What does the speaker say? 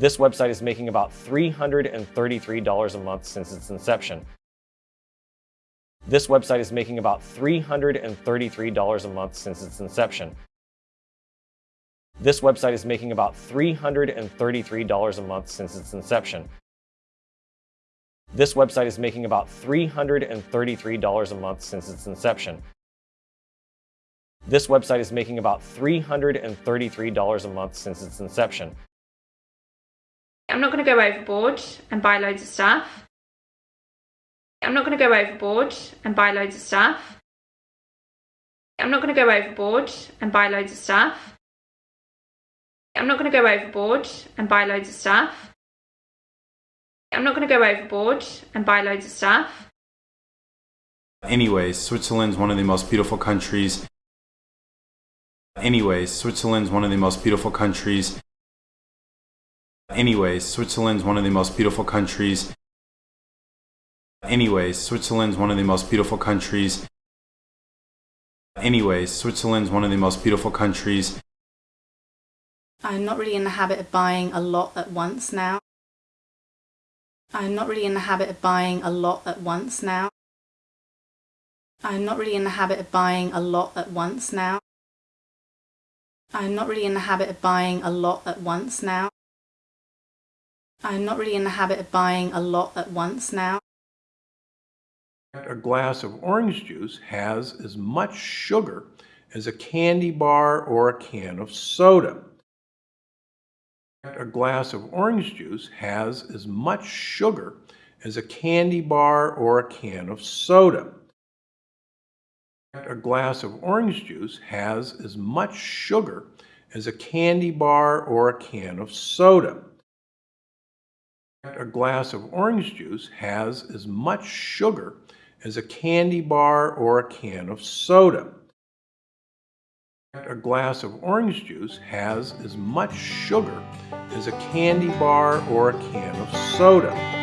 This website is making about $333 a month since its inception. This website is making about $333 a month since its inception. This website is making about $333 a month since its inception. This website is making about $333 a month since its inception. This website is making about $333 a month since its inception. I'm not going to go overboard and buy loads of stuff. I'm not going to go overboard and buy loads of stuff. I'm not going to go overboard and buy loads of stuff. I'm not going to go overboard and buy loads of stuff. I'm not going to go overboard and buy loads of stuff. Anyways, Switzerland's one of the most beautiful countries. Anyways, Switzerland's one of the most beautiful countries. Anyways, Switzerland's one of the most beautiful countries. Anyways, Switzerland's one of the most beautiful countries. Anyways, Switzerland's one of the most beautiful countries. I'm not really in the habit of buying a lot at once now. I'm not really in the habit of buying a lot at once now. I'm not really in the habit of buying a lot at once now. I'm not really in the habit of buying a lot at once now. I'm not really in the habit of buying a lot at once now. A glass of orange juice has as much sugar as a candy bar or a can of soda. A glass of orange juice has as much sugar as a candy bar or a can of soda. A glass of orange juice has as much sugar as a candy bar or a can of soda. A glass of orange juice has as much sugar as a candy bar or a can of soda. A glass of orange juice has as much sugar as a candy bar or a can of soda.